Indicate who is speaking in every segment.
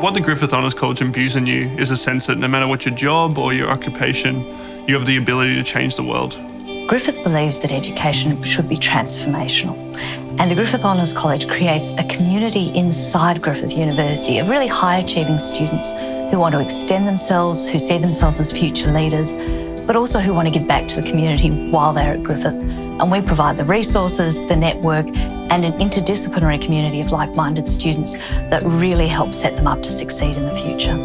Speaker 1: What the Griffith Honours College imbues in you is a sense that no matter what your job or your occupation, you have the ability to change the world.
Speaker 2: Griffith believes that education should be transformational. And the Griffith Honours College creates a community inside Griffith University of really high achieving students who want to extend themselves, who see themselves as future leaders, but also who want to give back to the community while they're at Griffith. And we provide the resources, the network, and an interdisciplinary community of like minded students that really help set them up to succeed in the future.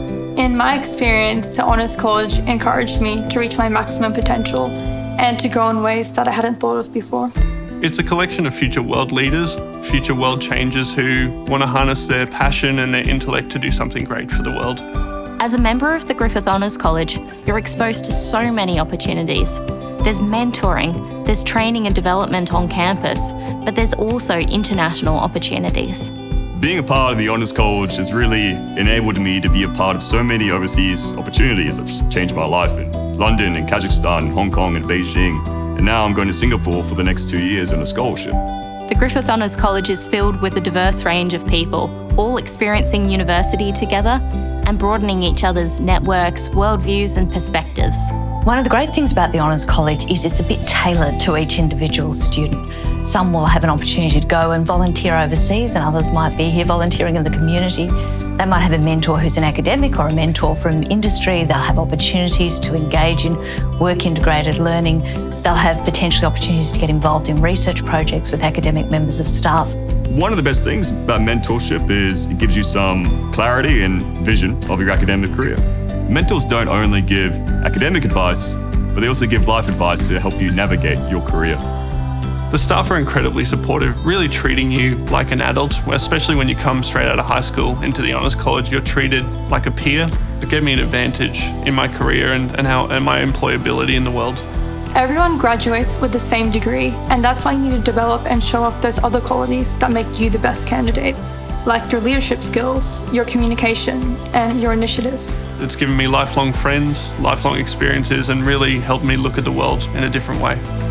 Speaker 3: In my experience, the Honours College encouraged me to reach my maximum potential and to grow in ways that I hadn't thought of before.
Speaker 1: It's a collection of future world leaders, future world changers who want to harness their passion and their intellect to do something great for the world.
Speaker 4: As a member of the Griffith Honours College, you're exposed to so many opportunities. There's mentoring, there's training and development on campus, but there's also international opportunities.
Speaker 5: Being a part of the Honours College has really enabled me to be a part of so many overseas opportunities that have changed my life in London and Kazakhstan and Hong Kong and Beijing. And now I'm going to Singapore for the next two years on a scholarship.
Speaker 4: The Griffith Honours College is filled with a diverse range of people, all experiencing university together and broadening each other's networks, worldviews and perspectives.
Speaker 2: One of the great things about the Honours College is it's a bit tailored to each individual student. Some will have an opportunity to go and volunteer overseas and others might be here volunteering in the community. They might have a mentor who's an academic or a mentor from industry. They'll have opportunities to engage in work integrated learning. They'll have potentially opportunities to get involved in research projects with academic members of staff.
Speaker 5: One of the best things about mentorship is it gives you some clarity and vision of your academic career. Mentors don't only give academic advice, but they also give life advice to help you navigate your career.
Speaker 1: The staff are incredibly supportive, really treating you like an adult, especially when you come straight out of high school into the Honours College, you're treated like a peer. It gave me an advantage in my career and, and, how, and my employability in the world.
Speaker 3: Everyone graduates with the same degree, and that's why you need to develop and show off those other qualities that make you the best candidate, like your leadership skills, your communication, and your initiative.
Speaker 1: It's given me lifelong friends, lifelong experiences, and really helped me look at the world in a different way.